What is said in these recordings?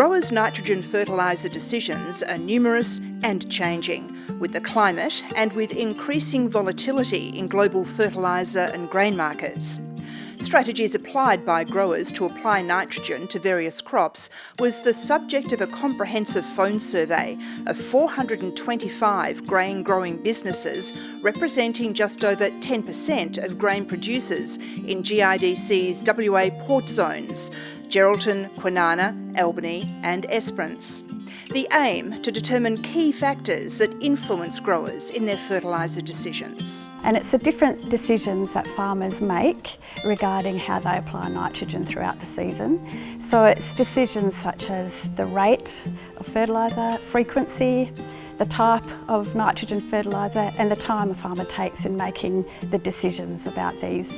growers' nitrogen fertiliser decisions are numerous and changing, with the climate and with increasing volatility in global fertiliser and grain markets. Strategies applied by growers to apply nitrogen to various crops was the subject of a comprehensive phone survey of 425 grain growing businesses representing just over 10% of grain producers in GRDC's WA port zones, Geraldton, Kwinana, Albany and Esperance. The aim to determine key factors that influence growers in their fertiliser decisions. And it's the different decisions that farmers make regarding how they apply nitrogen throughout the season. So it's decisions such as the rate of fertiliser, frequency, the type of nitrogen fertiliser and the time a farmer takes in making the decisions about these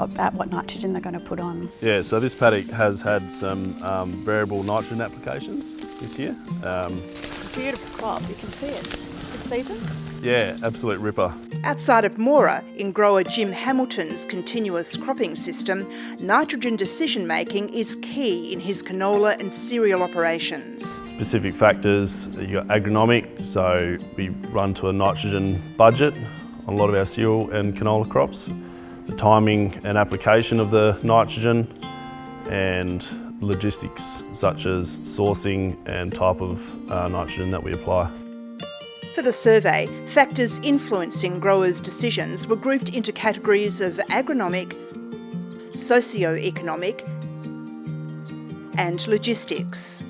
about what nitrogen they're going to put on. Yeah, so this paddock has had some um, variable nitrogen applications this year. Um, Beautiful crop, you can see it. Good season? Yeah, absolute ripper. Outside of Moora, in grower Jim Hamilton's continuous cropping system, nitrogen decision making is key in his canola and cereal operations. Specific factors, you got agronomic, so we run to a nitrogen budget on a lot of our cereal and canola crops the timing and application of the nitrogen and logistics such as sourcing and type of uh, nitrogen that we apply. For the survey, factors influencing growers' decisions were grouped into categories of agronomic, socio-economic and logistics.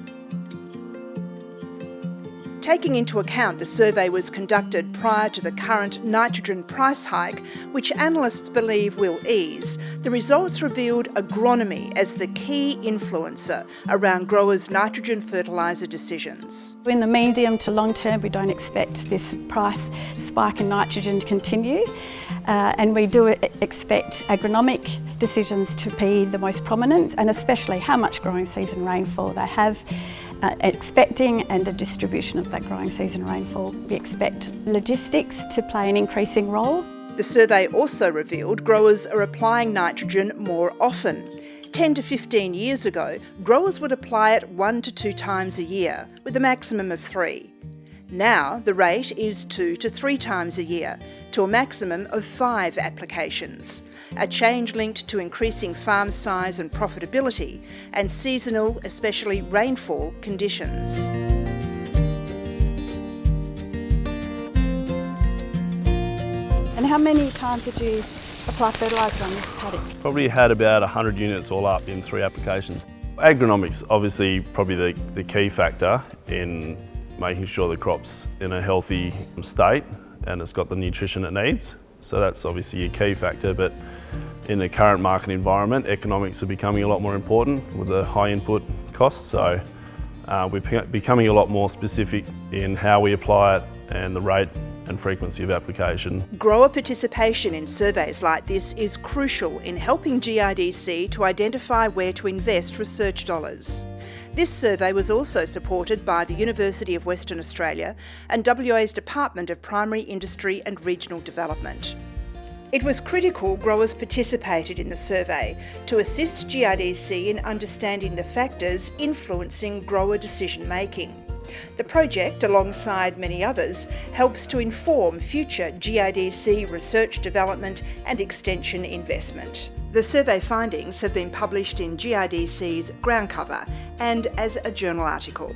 Taking into account the survey was conducted prior to the current nitrogen price hike, which analysts believe will ease, the results revealed agronomy as the key influencer around growers' nitrogen fertiliser decisions. In the medium to long term, we don't expect this price spike in nitrogen to continue, uh, and we do expect agronomic decisions to be the most prominent, and especially how much growing season rainfall they have uh, expecting and the distribution of that growing season rainfall. We expect logistics to play an increasing role. The survey also revealed growers are applying nitrogen more often. 10 to 15 years ago, growers would apply it one to two times a year, with a maximum of three. Now the rate is two to three times a year, to a maximum of five applications, a change linked to increasing farm size and profitability and seasonal, especially rainfall, conditions. And how many times did you apply fertiliser on this paddock? Probably had about 100 units all up in three applications. Agronomics obviously probably the, the key factor in making sure the crop's in a healthy state and it's got the nutrition it needs. So that's obviously a key factor, but in the current market environment, economics are becoming a lot more important with the high input costs. So uh, we're becoming a lot more specific in how we apply it and the rate and frequency of application. Grower participation in surveys like this is crucial in helping GRDC to identify where to invest research dollars. This survey was also supported by the University of Western Australia and WA's Department of Primary Industry and Regional Development. It was critical growers participated in the survey to assist GRDC in understanding the factors influencing grower decision making. The project, alongside many others, helps to inform future GRDC research development and extension investment. The survey findings have been published in GRDC's ground cover and as a journal article.